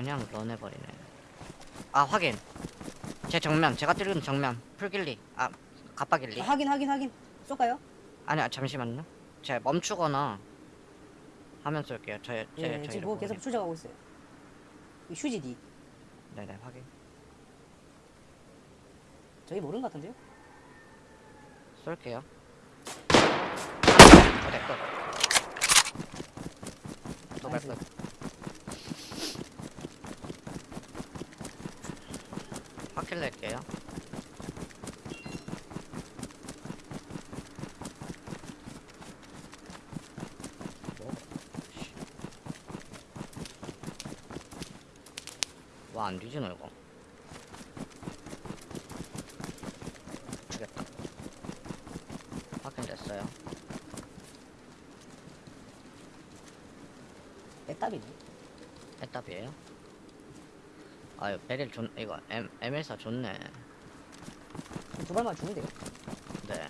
그냥 런해버리네. 아 확인. 제 정면 제가 찌르는 정면. 풀길리. 아 갑바길리. 아, 확인 확인 확인. 쏠까요? 아니 아, 잠시만요. 제가 멈추거나 하면 쏠게요. 저, 제, 예저 지금 보고 계속. 추적하고 있어요. 이 휴지 D. 네네 확인. 저기 모르는 것 같은데요? 쏠게요. 어 됐고 도발 나이스. 끝 확킬 낼게요. 와 안 뒤지노 이거. 죽였다. 확인됐어요. 애답이네. 애답이에요? 아유 베릴 좋 이거 M M14 좋네. 두 발만 주면 돼요 네